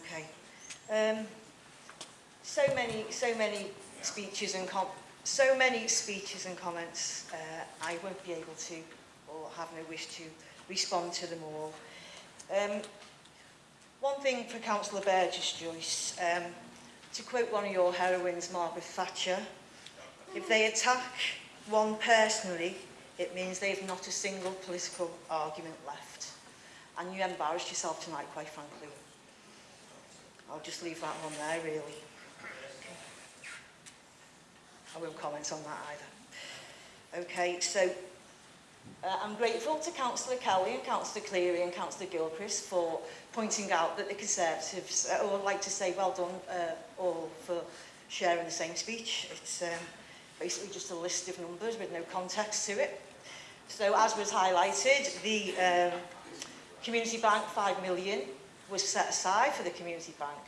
okay. Um, so many, so many speeches and com so many speeches and comments. Uh, I won't be able to, or have no wish to, respond to them all. Um, one thing for Councillor Burgess, Joyce, um, to quote one of your heroines, Margaret Thatcher, if they attack one personally, it means they've not a single political argument left. And you embarrassed yourself tonight, quite frankly. I'll just leave that one there, really. I won't comment on that either. Okay, so uh, I'm grateful to Councillor Kelly and Councillor Cleary and Councillor Gilchrist for pointing out that the Conservatives, uh, or I'd like to say well done uh, all for sharing the same speech. It's um, basically just a list of numbers with no context to it. So as was highlighted, the um, Community Bank 5 million, was set aside for the Community Bank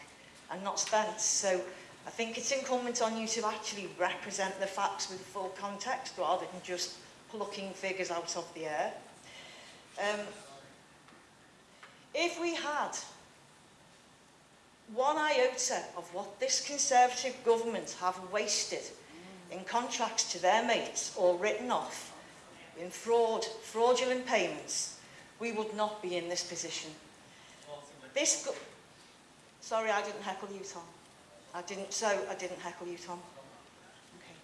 and not spent. So I think it's incumbent on you to actually represent the facts with full context rather than just plucking figures out of the air. Um, if we had one iota of what this Conservative government have wasted in contracts to their mates or written off in fraud, fraudulent payments, we would not be in this position. This, sorry, I didn't heckle you, Tom. I didn't, so I didn't heckle you, Tom. Okay.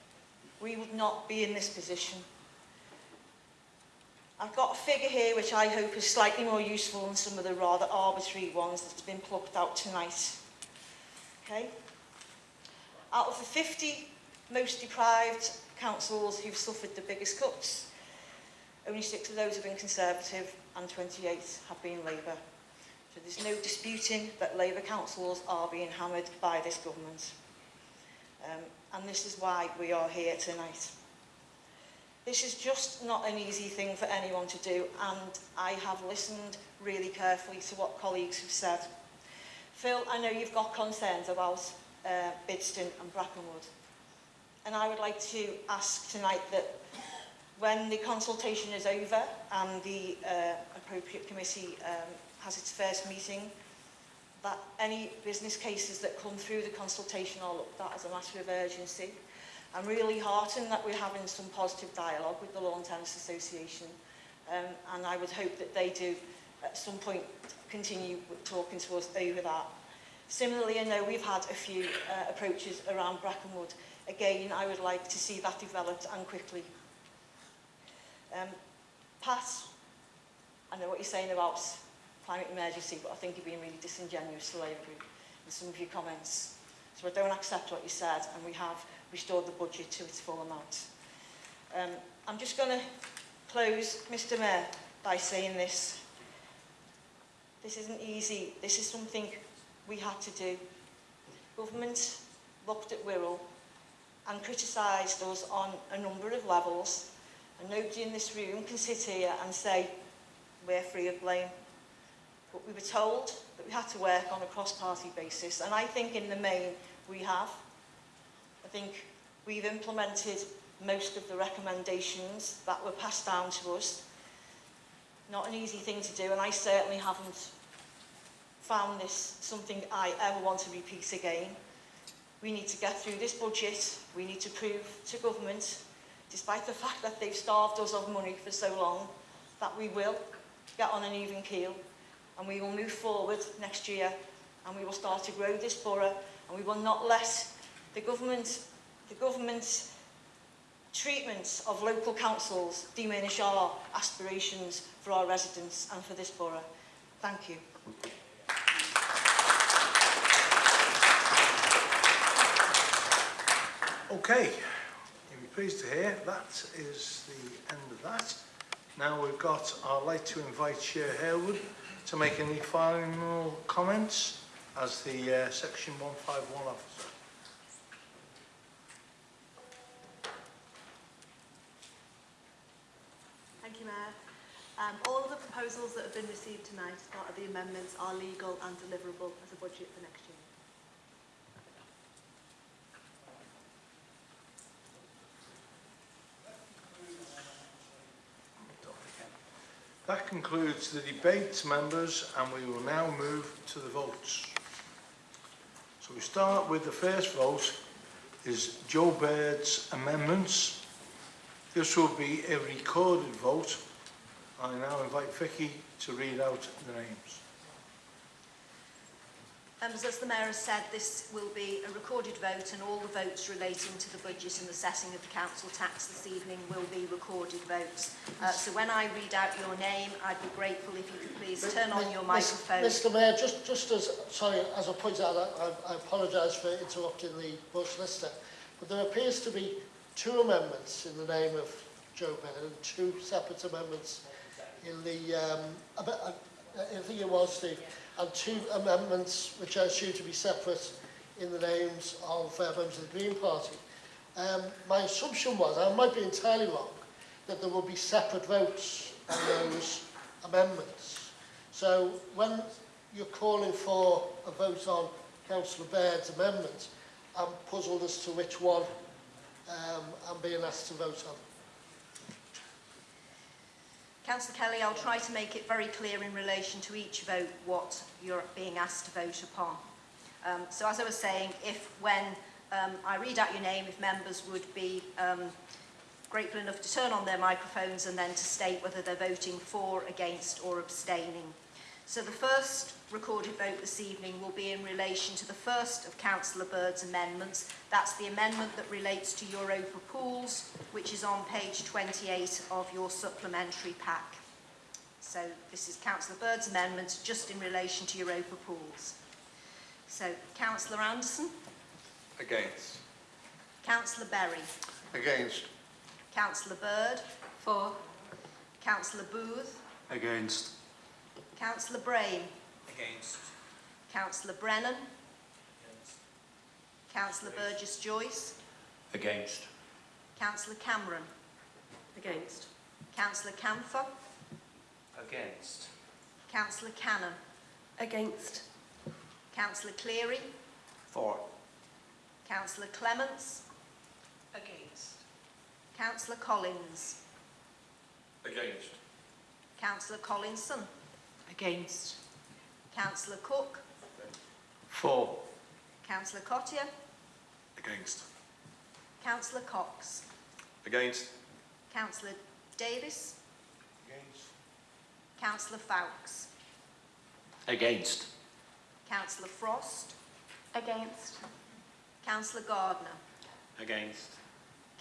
We would not be in this position. I've got a figure here which I hope is slightly more useful than some of the rather arbitrary ones that's been plucked out tonight. Okay? Out of the 50 most deprived councils who've suffered the biggest cuts, only six of those have been Conservative and 28 have been Labour. But there's no disputing that Labour councils are being hammered by this government. Um, and this is why we are here tonight. This is just not an easy thing for anyone to do and I have listened really carefully to what colleagues have said. Phil, I know you've got concerns about uh, Bidston and Brackenwood and I would like to ask tonight that when the consultation is over and the uh, appropriate committee um, has its first meeting, that any business cases that come through the consultation are looked at as a matter of urgency. I'm really heartened that we're having some positive dialogue with the Lawn Tennis Association um, and I would hope that they do at some point continue talking to us over that. Similarly, I know we've had a few uh, approaches around Brackenwood. Again, I would like to see that developed and quickly. Um, Pat, I know what you're saying about climate emergency, but I think you've been really disingenuous to Labour with some of your comments. So I don't accept what you said, and we have restored the budget to its full amount. Um, I'm just going to close, Mr Mayor, by saying this. This isn't easy. This is something we had to do. Government looked at Wirral and criticised us on a number of levels, and nobody in this room can sit here and say, we're free of blame. But we were told that we had to work on a cross-party basis, and I think in the main we have. I think we've implemented most of the recommendations that were passed down to us. Not an easy thing to do, and I certainly haven't found this something I ever want to repeat again. We need to get through this budget. We need to prove to government, despite the fact that they've starved us of money for so long, that we will get on an even keel and we will move forward next year and we will start to grow this borough and we will not let the government, the government's treatment of local councils diminish our aspirations for our residents and for this borough. Thank you. Okay, you'll be pleased to hear that is the end of that. Now we've got, I'd like to invite Shaer Halewood to make any final comments as the uh, Section 151 officer. Thank you, Mayor. Um, all of the proposals that have been received tonight as part of the amendments are legal and deliverable as a budget for next year. concludes the debate, members, and we will now move to the votes. So we start with the first vote is Joe Baird's amendments. This will be a recorded vote. I now invite Vicky to read out the names. Members, as the Mayor has said, this will be a recorded vote and all the votes relating to the budget and the setting of the council tax this evening will be recorded votes. Uh, so when I read out your name, I'd be grateful if you could please turn on your microphone. Mr Mayor, just, just as, sorry, as I point out, I, I apologise for interrupting the Bush Lister, but there appears to be two amendments in the name of Joe Bennett and two separate amendments in the, um, I think it was, Steve, and two amendments which I assume to be separate in the names of uh, members of the Green Party. Um, my assumption was, I might be entirely wrong, that there will be separate votes on those amendments. So when you're calling for a vote on Councillor Baird's amendment, I'm puzzled as to which one um, I'm being asked to vote on. Councillor Kelly, I'll try to make it very clear in relation to each vote what you're being asked to vote upon. Um, so as I was saying, if when um, I read out your name, if members would be um, grateful enough to turn on their microphones and then to state whether they're voting for, against or abstaining. So the first recorded vote this evening will be in relation to the first of Councillor Bird's amendments. That's the amendment that relates to Europa pools, which is on page 28 of your supplementary pack. So this is Councillor Bird's amendment just in relation to Europa pools. So Councillor Anderson, Against. Councillor Berry, Against. Councillor Bird. For. Councillor Booth, Against. Councillor Brame, Against. Councillor Brennan, Against. Councillor Burgess Joyce, Against. Councillor Cameron, Against. Councillor Camphor, Against. Councillor Cannon, Against. Councillor Cleary, For. Councillor Clements, Against. Councillor Collins, Against. Councillor Collinson, Against. Councillor Cook, For. Councillor Cottier, Against. Councillor Cox, Against. Councillor Davis, Against. Councillor Foulkes, Against. Councillor Frost, Against. Councillor Gardner, Against.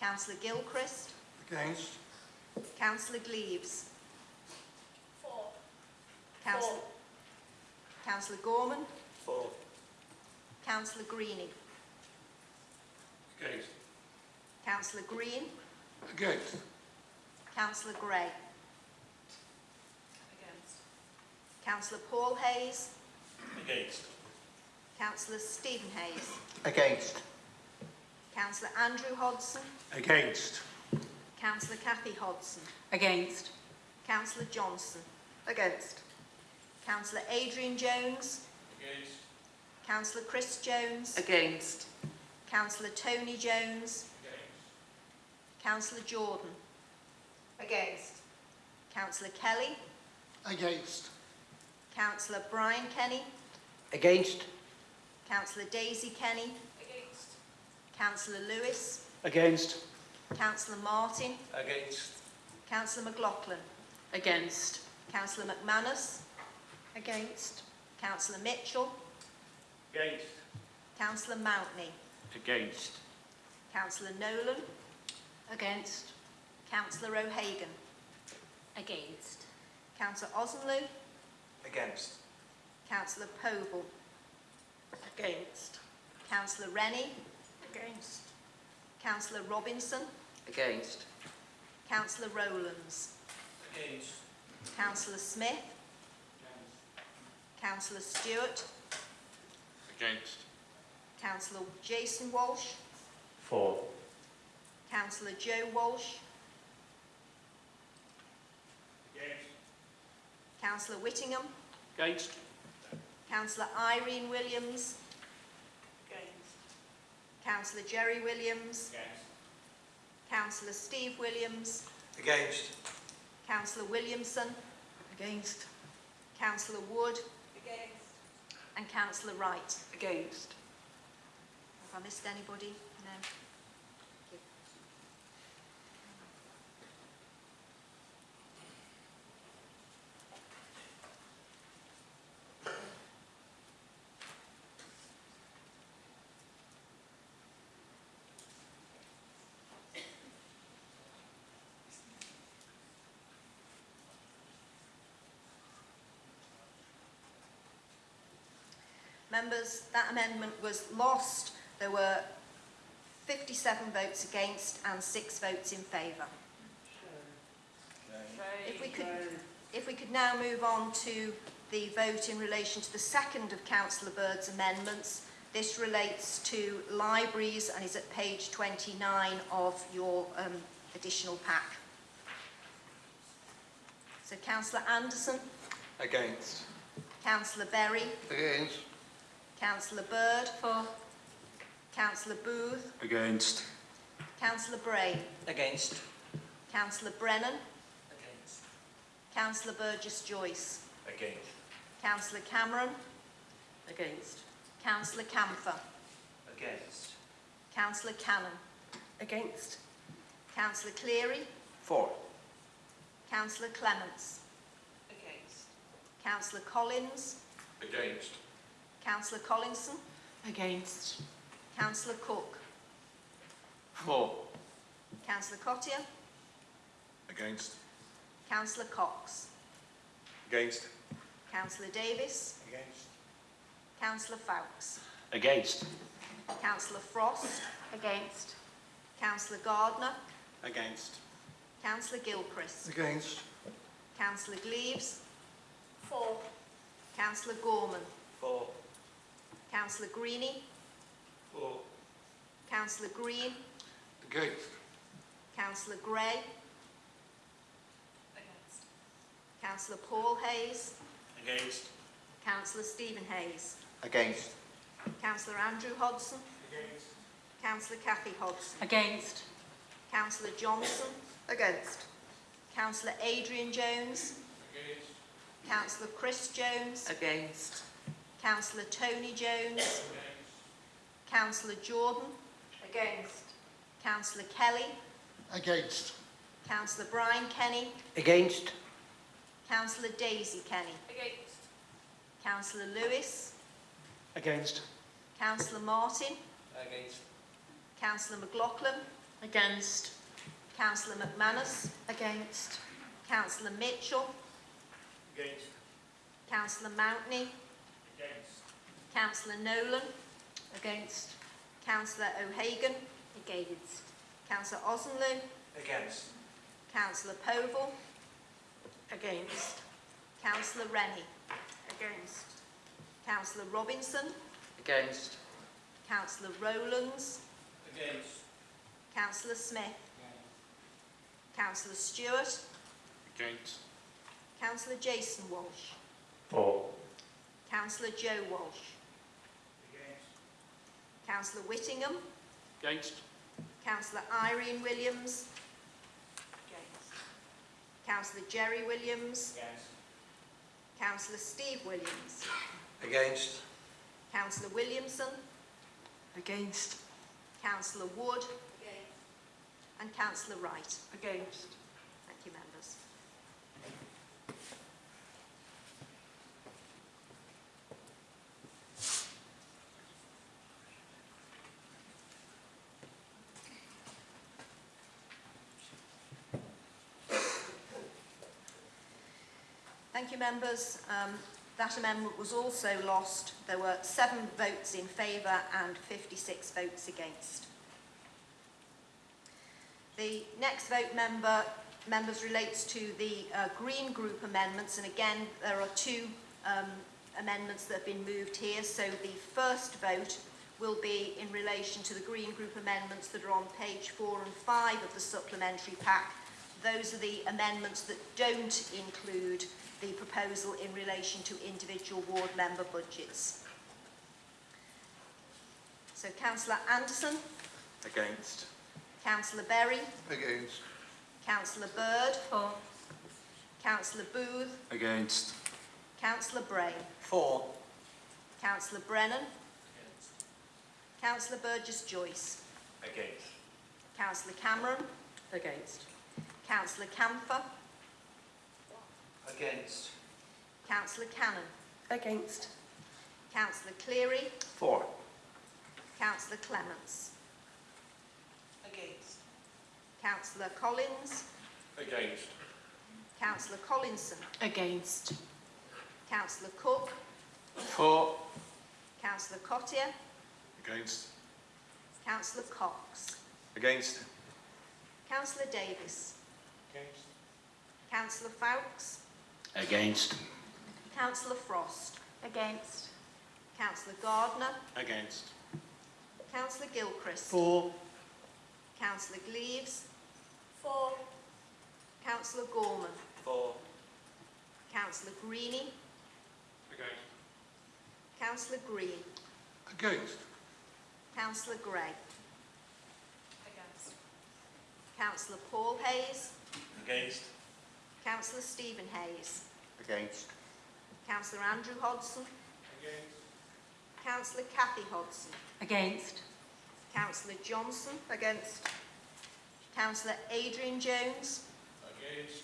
Councillor Gilchrist, Against. Councillor Gleaves. Four. Councillor, Councillor Gorman, For. Councillor Greenie, Against. Councillor Green, Against. Councillor Gray, Against. Councillor Paul Hayes, Against. Councillor Stephen Hayes, Against. Councillor Andrew Hodson, Against. Councillor Kathy Hodson, Against. Councillor Johnson, Against. Councillor Adrian Jones, Against. Councillor Chris Jones, Against. Councillor Tony Jones, Against. Councillor Jordan, Against. Councillor Kelly, Against. Councillor Brian Kenny, Against. Councillor Daisy Kenny, Against. Councillor Lewis, Against. Councillor Martin, Against. Councillor McLaughlin, Against. Councillor McManus, Against. Councillor Mitchell, Against. Councillor Mountney, Against. Councillor Nolan, Against. Councillor O'Hagan, Against. Councillor Osenloo, Against. Councillor Povall, Against. Councillor Rennie, Against. Councillor Robinson, Against. Councillor Rowlands, Against. Councillor Smith, Councillor Stewart, Against. Councillor Jason Walsh, For. Councillor Joe Walsh, Against. Councillor Whittingham, Against. Councillor Irene Williams, Against. Councillor Jerry Williams, Against. Councillor Steve Williams, Against. Councillor Williamson, Against. Councillor Wood, Against. And Councillor Wright? Against. Have I missed anybody? No. Members, that amendment was lost. There were 57 votes against and six votes in favour. If we could, if we could now move on to the vote in relation to the second of Councillor Bird's amendments. This relates to libraries and is at page 29 of your um, additional pack. So Councillor Anderson, Against. Councillor Berry, Against. Councillor Bird. For. Councillor Booth. Against. Councillor Brame. Against. Councillor Brennan. Against. Councillor Burgess Joyce. Against. Councillor Cameron. Against. Councillor Camphor. Against. Councillor Cannon. Against. Councillor Cleary. For. Councillor Clements. Against. Councillor Collins. Against. Councillor Collinson. Against. Councillor Cook. For. Councillor Cottier. Against. Councillor Cox. Against. Councillor Davis. Against. Councillor Foulkes. Against. Councillor Frost. Against. Councillor Gardner. Against. Councillor Gilchrist. Against. Councillor Gleaves. For. Councillor Gorman. Four. Councillor Greeny. Four. Councillor Green. Against. Councillor Gray. Against. Councillor Paul Hayes. Against. Councillor Stephen Hayes. Against. Councillor Andrew Hodson. Against. Councillor Kathy Hodson. Against. Councillor Johnson. Against. Councillor Adrian Jones. Against. Councillor Chris Jones. Against. Councillor Tony Jones. Councillor Jordan. Against. Councillor Kelly. Against. Councillor Brian Kenny. Against. Councillor Daisy Kenny. Against. Councillor Lewis. Against. Councillor Martin. Against. Councillor McLaughlin. Against. Councillor McManus. Against. Councillor Mitchell. Against. Councillor Mountney. Against. Councillor Nolan. Against. Councillor O'Hagan. Against. Councillor Osenloo. Against. Councillor Povall. Against. Councillor Rennie. Against. Councillor Robinson. Against. Councillor Rowlands. Against. Councillor Smith. Against. Councillor Stewart. Against. Councillor Jason Walsh. Four. Councillor Joe Walsh. Against. Councillor Whittingham. Against. Councillor Irene Williams. Against. Councillor Jerry Williams. Against. Councillor Steve Williams. Against. Councillor Williamson. Against. Councillor Wood. Against. And Councillor Wright. Against. Thank you, members. Thank you, members. Um, that amendment was also lost. There were seven votes in favour and 56 votes against. The next vote member, members relates to the uh, Green Group amendments, and again, there are two um, amendments that have been moved here. So the first vote will be in relation to the Green Group amendments that are on page four and five of the supplementary pack. Those are the amendments that don't include the proposal in relation to individual ward member budgets. So Councillor Anderson, Against. Councillor Berry, Against. Councillor Bird. For. Councillor Booth. Against. Councillor Brame. For. Councillor Brennan. Against. Councillor Burgess Joyce. Against. Councillor Cameron. Against. Councillor Camphor. Against. Councillor Cannon. Against. Councillor Cleary. Four. Councillor Clements. Against. Councillor Collins. Against. Councillor Collinson. Against. Councillor Cook. Four. Councillor Cottier. Against. Councillor Cox. Against. Councillor Davis. Against. Councillor Foulkes. Against. Councillor Frost. Against. Councillor Gardner. Against. Councillor Gilchrist. Four. Councillor Gleaves. Four. Councillor Gorman. Four. Councillor Greeny. Against. Councillor Green. Against. Councillor Gray. Against. Councillor Paul Hayes. Against. Councillor Stephen Hayes. Against. Councillor Andrew Hodson. Against. Councillor Kathy Hodson. Against. Councillor Johnson. Against. Councillor Adrian Jones. Against.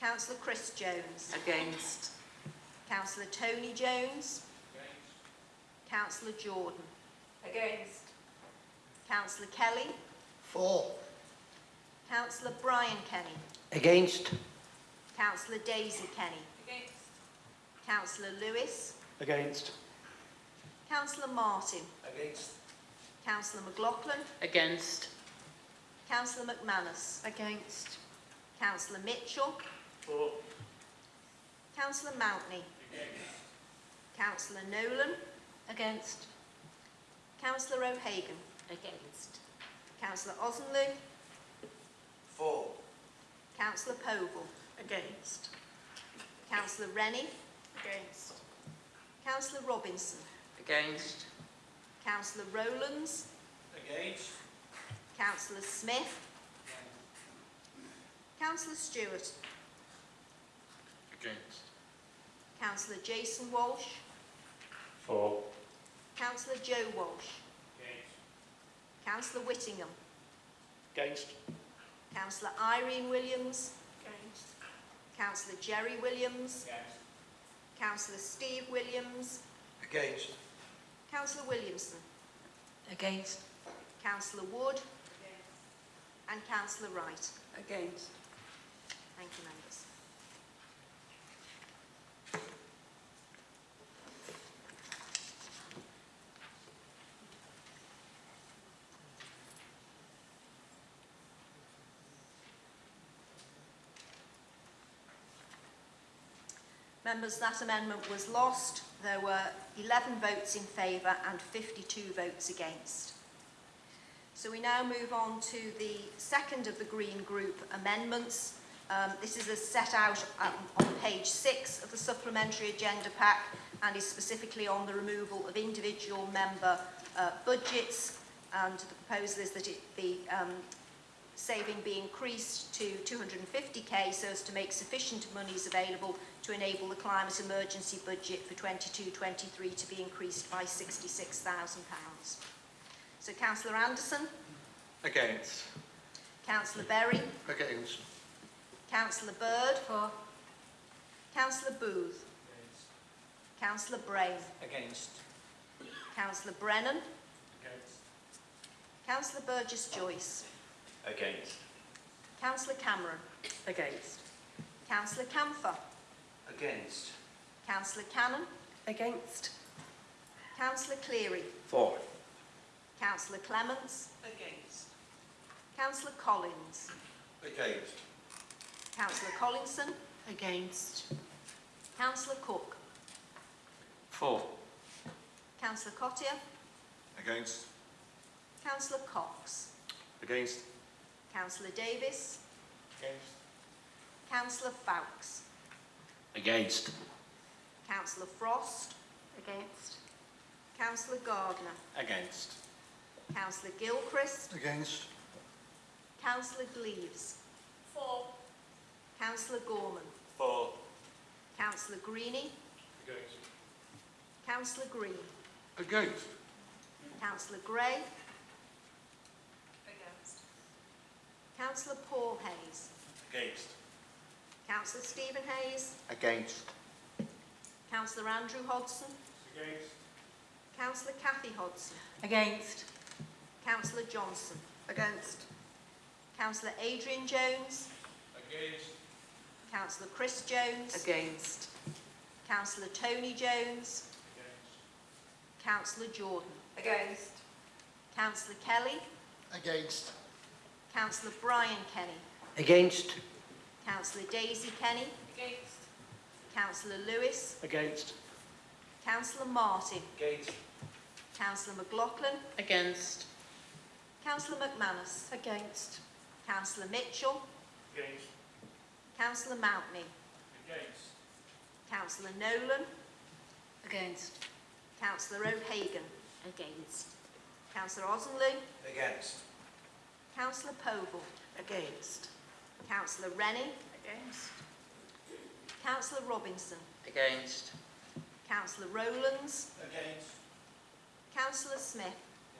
Councillor Chris Jones. Against. Councillor Tony Jones. Against. Councillor Jordan. Against. Councillor Kelly. Four. Councillor Brian Kenny. Against? Councillor Daisy Kenny. Against. Councillor Lewis. Against. Councillor Martin. Against. Councillor McLaughlin. Against. Councillor McManus. Against. Councillor Mitchell. Four. Councillor Mountney. Against. Councillor Nolan. Against. Councillor O'Hagan. Against. Councillor Osenlu. Four. Councillor Povall. Against. Councillor Rennie. Against. Councillor Robinson. Against. Councillor Rowlands. Against. Councillor Smith. Councillor Stewart. Against. Councillor Jason Walsh. For. Councillor Joe Walsh. Against. Councillor Whittingham. Against? Councillor Irene Williams. Against. Councillor Jerry Williams. Against. Councillor Steve Williams. Against. Councillor Williamson. Against. Councillor Wood. Against. And Councillor Wright. Against. Thank you, members. Members, that amendment was lost. There were 11 votes in favour and 52 votes against. So we now move on to the second of the Green Group amendments. Um, this is as set out um, on page 6 of the supplementary agenda pack and is specifically on the removal of individual member uh, budgets and the proposal is that it be um, saving be increased to 250k so as to make sufficient monies available to enable the climate emergency budget for 22-23 to be increased by £66,000. So Councillor Anderson, Against. Councillor Berry, Against. Councillor Bird, For. Councillor Booth, Against. Councillor Brame, Against. Councillor Brennan, Against. Councillor Burgess Joyce, Against. Councillor Cameron, Against. Councillor Camphor, Against. Councillor Cannon, Against. Councillor Cleary, Four. Councillor Clements, Against. Councillor Collins, Against. Councillor Collinson, Against. Councillor Cook, Four. Councillor Cottier, Against. Councillor Cox, Against. Councillor Davis, Against. Councillor Foulkes, Against? Councillor Frost, Against. Councillor Gardner, Against. Councillor Gilchrist, Against. Councillor Gleaves. Four. Councillor Gorman. Four. Councillor Greeny. Against. Councillor Green. Against. Councillor Gray, Against. Councillor Paul Hayes, Against. Councillor Stephen Hayes, Against. Councillor Andrew Hodson, Against. Councillor Kathy Hodson, Against. Councillor Johnson, Against. Councillor Adrian Jones, Against. Councillor Chris Jones, Against. Councillor Tony Jones, Against. Councillor Jordan, Against. Councillor Kelly, Against. Councillor Brian Kenny, Against. Councillor Daisy Kenny, Against. Councillor Lewis, Against. Councillor Martin, Against. Councillor McLaughlin, Against. Councillor McManus, Against. Councillor Mitchell, Against. Councillor Mountney, Against. Councillor Nolan, Against. Councillor O'Hagan, Against. Councillor Ozenloo, Against. Councillor Povall, Against. Councillor Rennie, Against. Councillor Robinson, Against. Councillor Rowlands, Against. Councillor Smith,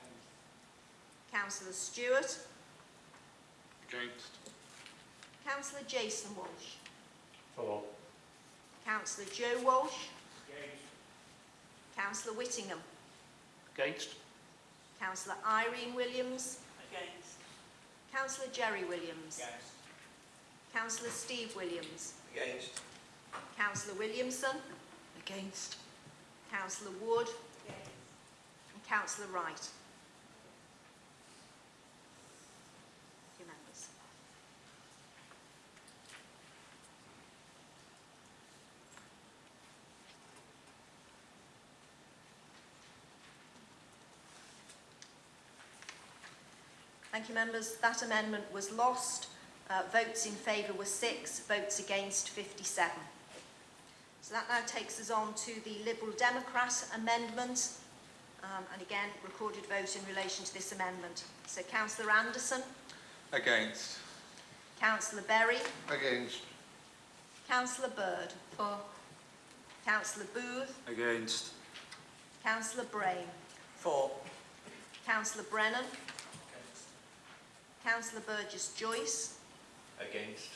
Against. Councillor Stewart, Against. Councillor Jason Walsh, For. Councillor Joe Walsh, Against. Councillor Whittingham, Against. Councillor Irene Williams, Against. Councillor Jerry Williams, Against. Councillor Steve Williams, Against. Councillor Williamson, Against. Councillor Wood, and Councillor Wright. Your members. Thank you, members. That amendment was lost. Uh, votes in favour were six, votes against 57. So that now takes us on to the Liberal Democrat amendment. Um, and again, recorded vote in relation to this amendment. So Councillor Anderson, Against. Councillor Berry, Against. Councillor Bird, For. Councillor Booth, Against. Councillor Brame, For. Councillor Brennan, Councillor Burgess Joyce, Against.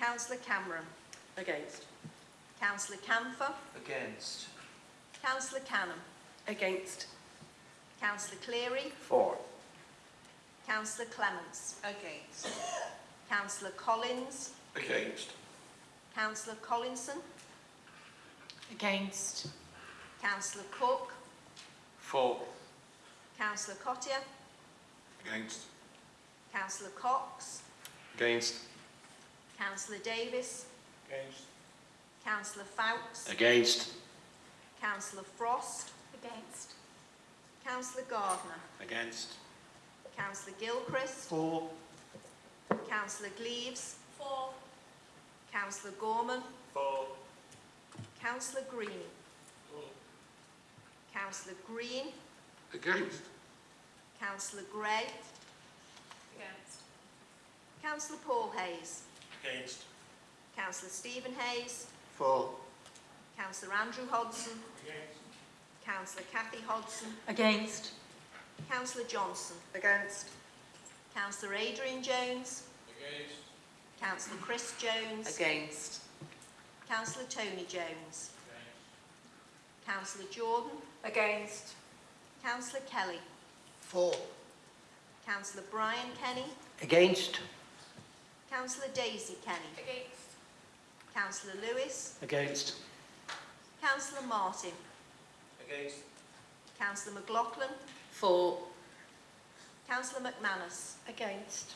Councillor Cameron, Against. Councillor Camphor, Against. Councillor Canham, Against. Councillor Cleary, For. Councillor Clements, Against. Councillor Collins, Against. Councillor Collinson, Against. Councillor Cook, For. Councillor Cottier, Against. Councillor Cox, Against. Councillor Davis, Against. Councillor Foulkes, Against. Councillor Frost, Against. Councillor Gardner, Against. Councillor Gilchrist, For. Councillor Gleaves, For. Councillor Gorman, For. Councillor Green, Councillor Green, Against. Councillor Gray, Against. Councillor Paul Hayes, Against. Councillor Stephen Hayes, Four. Councillor Andrew Hodson, Against. Councillor Kathy Hodson, Against. Councillor Johnson, Against. Councillor Adrian Jones, Against. Councillor Chris Jones, Against. Councillor Tony Jones, Councillor Jordan, Against. Councillor Kelly, Four. Councillor Brian Kenny, Against. Councillor Daisy Kenny, Against. Councillor Lewis, Against. Councillor Martin, Against. Councillor McLaughlin, For. Councillor McManus, Against.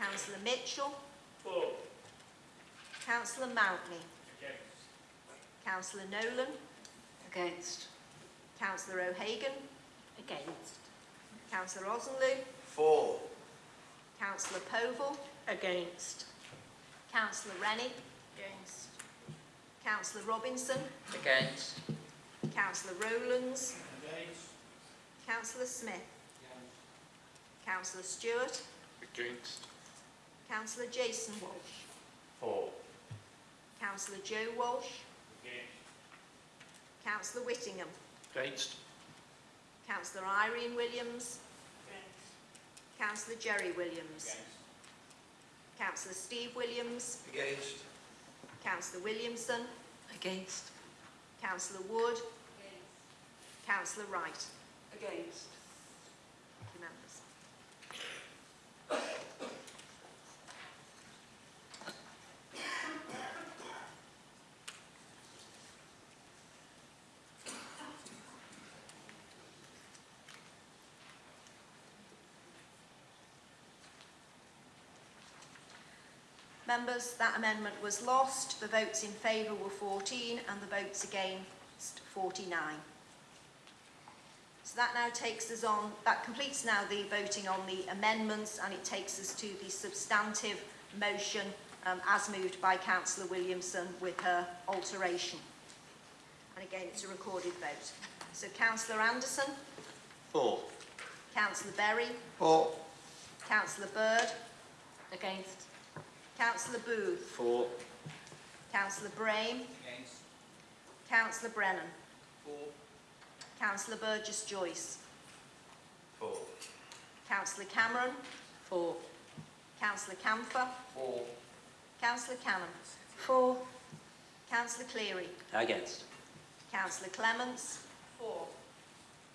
Councillor Mitchell, For. Councillor Mountney, Against. Councillor Nolan, Against. Councillor O'Hagan, Against. Councillor Ozenloo, For. Councillor Povall, Against. Councillor Rennie, Against. Councillor Robinson, Against. Councillor Rowlands, Against. Councillor Smith, Against. Councillor Stewart, Against. Councillor Jason Walsh, For. Councillor Joe Walsh, Against. Councillor Whittingham, Against. Councillor Irene Williams. Against. Councillor Jerry Williams. Councillor Steve Williams. Against. Councillor Williamson. Against. Councillor Wood. Against. Councillor Wright. Against. Thank you, members. Members, that amendment was lost. The votes in favour were 14 and the votes against 49. So that now takes us on, that completes now the voting on the amendments and it takes us to the substantive motion um, as moved by Councillor Williamson with her alteration. And again, it's a recorded vote. So Councillor Anderson, Four. Councillor Berry, Four. Councillor Bird, Against. Councillor Booth, Four. Councillor Brame, Against. Councillor Brennan, Four. Councillor Burgess Joyce, Four. Councillor Cameron, Four. Councillor Camphor, Four. Councillor Cannon, Four. Councillor Cleary, Against. Councillor Clements, Four.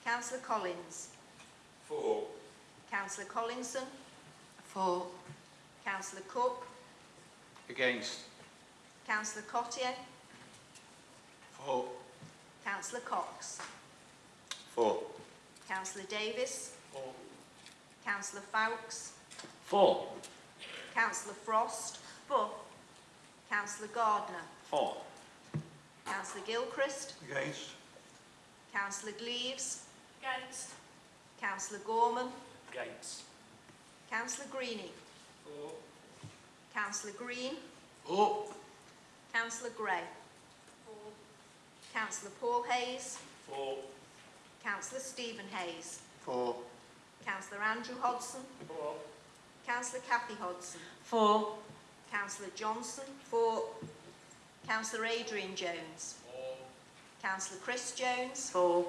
Councillor Collins, Four. Councillor Collinson, Four. Councillor Cook, Against? Councillor Cottier? Four. Councillor Cox? Four. Councillor Davis? Four. Councillor Fowkes? Four. Councillor Frost? Four. Councillor Gardner? Four. Councillor Gilchrist? Against. Councillor Gleaves? Against. Councillor Gorman? Against. Councillor Greeney. Four. Councillor Green, Four. Councillor Gray, Four. Councillor Paul Hayes, Four. Councillor Stephen Hayes, Four. Councillor Andrew Hodson, Four. Councillor Kathy Hodson, Four. Councillor Johnson, four. Councillor Adrian Jones, Four. Councillor Chris Jones, Four.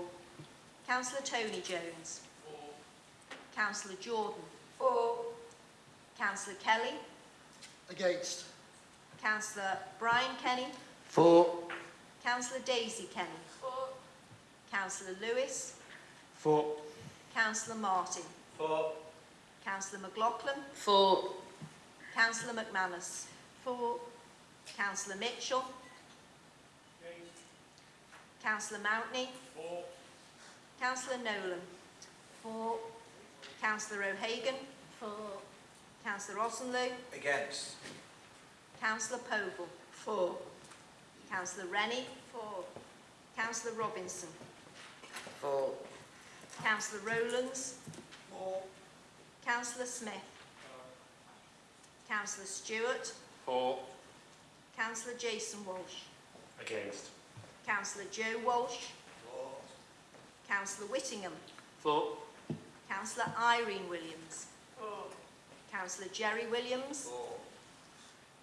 Councillor Tony Jones, Four. Councillor Jordan, Four. Councillor Kelly, Against. Councillor Brian Kenny, Four. Councillor Daisy Kenny, Four. Councillor Lewis, Four. Councillor Martin, Four. Councillor McLaughlin, Four. Councillor McManus, Four. Councillor Mitchell, Councillor Mountney, Four. Councillor Nolan, Four. Councillor O'Hagan, Four. Councillor Osenloo, Against. Councillor Povall, For. Councillor Rennie, For. Councillor Robinson, For. Councillor Rowlands, For. Councillor Smith, For. Councillor Stewart, For. Councillor Jason Walsh, Against. Councillor Joe Walsh, For. Councillor Whittingham, For. Councillor Irene Williams, Four. Councillor Jerry Williams, Four.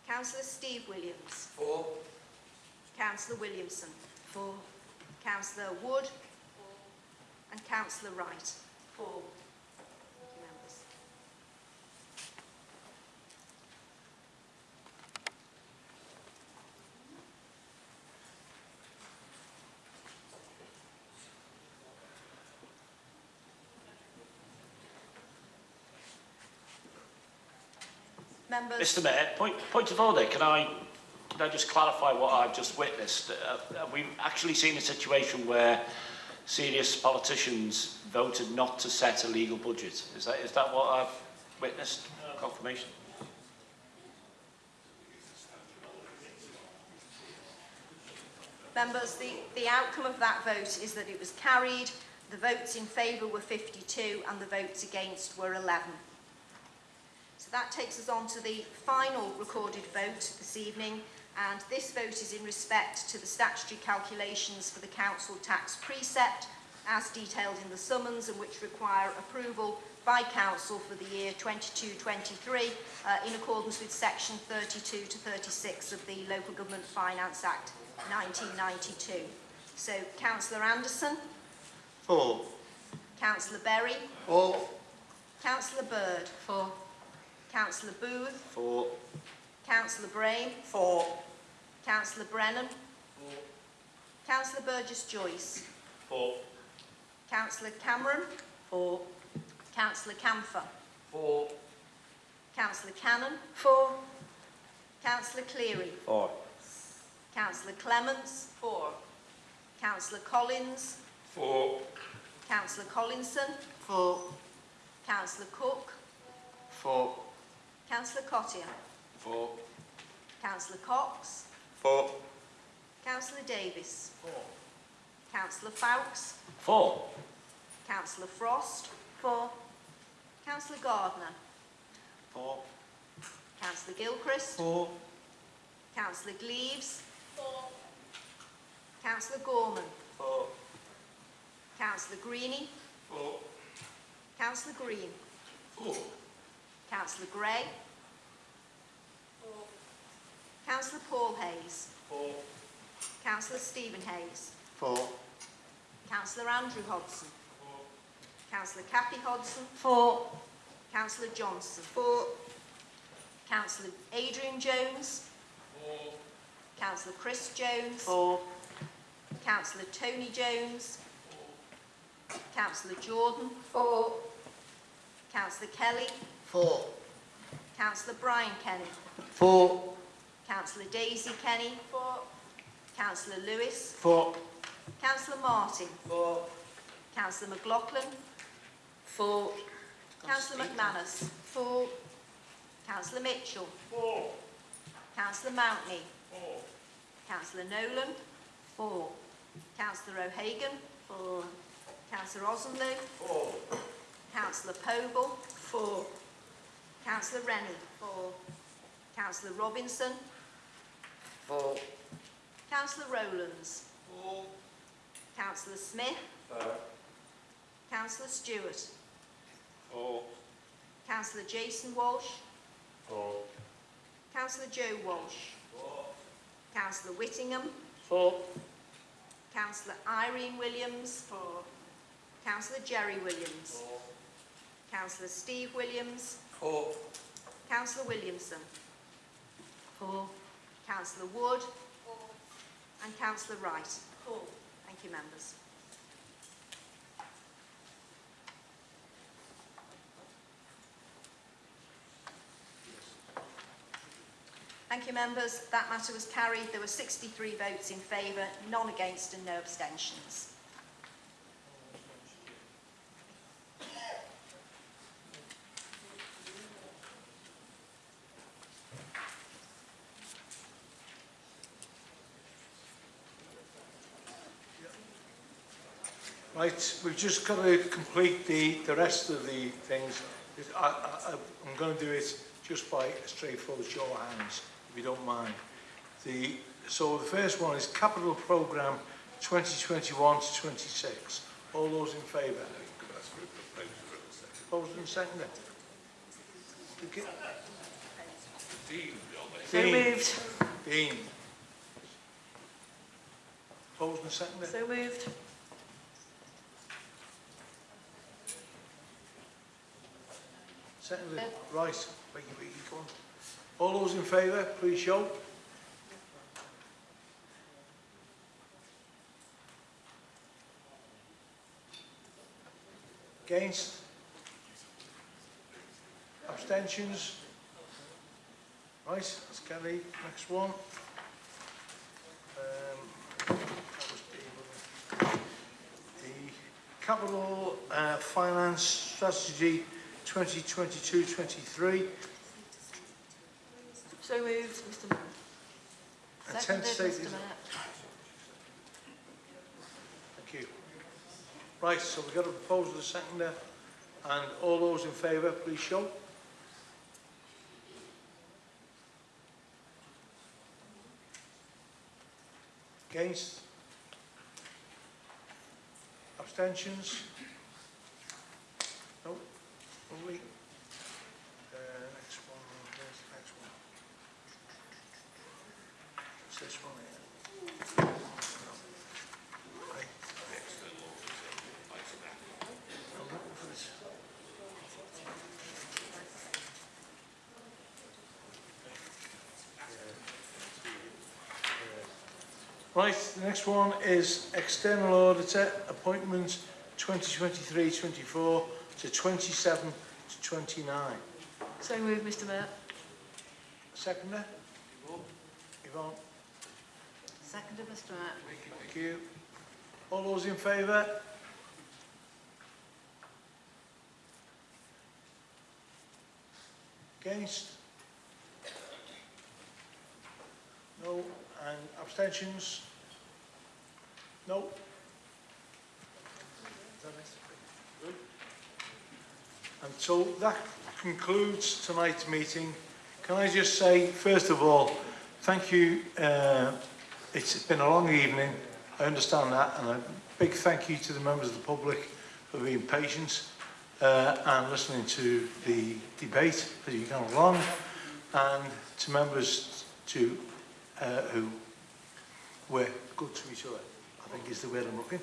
Councillor Steve Williams, Four. Councillor Williamson, Four. Councillor Wood, Four. and Councillor Wright. Four. Thank you, members. Members, Mr Mayor, point, point of order, can I, can I just clarify what I've just witnessed? Uh, uh, we've actually seen a situation where serious politicians voted not to set a legal budget. Is that, is that what I've witnessed? Confirmation? members, the, the outcome of that vote is that it was carried. The votes in favour were 52 and the votes against were 11. So that takes us on to the final recorded vote this evening and this vote is in respect to the statutory calculations for the council tax precept as detailed in the summons and which require approval by council for the year 22-23 uh, in accordance with section 32 to 36 of the Local Government Finance Act 1992. So Councillor Anderson, Four. Councillor Berry, Four. Councillor Bird, Four. Councillor Booth, For. Councillor Brame, For. Councillor Brennan, Councillor Burgess Joyce, For. Councillor Cameron, For. Councillor Camphor, For. Councillor Cannon, For. Councillor Cleary, For. Councillor Clements, For. Councillor Collins, For. Councillor Collinson, For. Councillor Cook, For. Councillor Cottier, For. Councillor Cox, For. Councillor Davis, Councillor Foulkes, For. Councillor Frost, For. Councillor Gardner, For. Councillor Gilchrist, For. Councillor Gleaves, Councillor Gorman, For. Councillor Greeny, For. Councillor Green, For. Councillor Gray, Councillor Paul Hayes, For. Councillor Stephen Hayes, For. Councillor Andrew Hodson, Councillor Kathy Hodson, For. Councillor Johnson, for. Councillor Adrian Jones, For. Councillor Chris Jones, For. Councillor Tony Jones, Councillor Jordan, For. Councillor Kelly, For. Councillor Brian Kenny, For. Councillor Daisy Kenny, For. Councillor Lewis, For. Councillor Martin, For. Councillor McLaughlin, For. Councillor McManus, For. Councillor Mitchell, For. Councillor Mountney, For. Councillor Nolan, For. Councillor O'Hagan, For. Councillor Osenloo, For. Councillor Povall, For. Councillor Rennie, For. Councillor Robinson, For. Councillor Rowlands, For. Councillor Smith, For. Councillor Stewart, For. Councillor Jason Walsh, For. Councillor Joe Walsh, For. Councillor Whittingham, For. Councillor Irene Williams, For. Councillor Jerry Williams, For. Councillor Steve Williams, For. Councillor Williamson, For. Councillor Wood, and Councillor Wright. For. Thank you, members. Thank you, members. That matter was carried. There were 63 votes in favour, none against and no abstentions. Right, we've just got to complete the, the rest of the things. I, I, I'm going to do it just by a straightforward show of hands, if you don't mind. The, so the first one is Capital Programme 2021 to 26. All those in favour? Opposed and seconded? Okay. Dean. So Dean. moved. Dean. Opposed and seconded? So moved. Seconded. Right. Wait, wait, come on. All those in favour, please show. Against? Abstentions? Right, let's get next one. Um. The Capital uh, Finance Strategy 2022-23. So moved, Mr Mayor. Seconded, Mr Mayor. Thank you. Right, so we've got a proposal second seconder, and all those in favour, please show. Against? Abstentions? Uh, next one, where's the next one? It's this one here. Right, the next one is external auditor appointments 2023-24 to 27 to 29. So moved, Mr Mayor. Seconder? Yvonne, Seconded, Mr Mayor. thank you. All those in favour? Against? No. And abstentions? No. And so that concludes tonight's meeting. Can I just say, first of all, thank you. Uh, it's been a long evening. I understand that. And a big thank you to the members of the public for being patient uh, and listening to the debate as you gone along. And to members to, uh, who were good to each other, I think is the word I'm looking.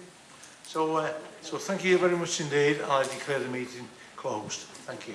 So, uh, so thank you very much indeed. I declare the meeting closed. Thank you.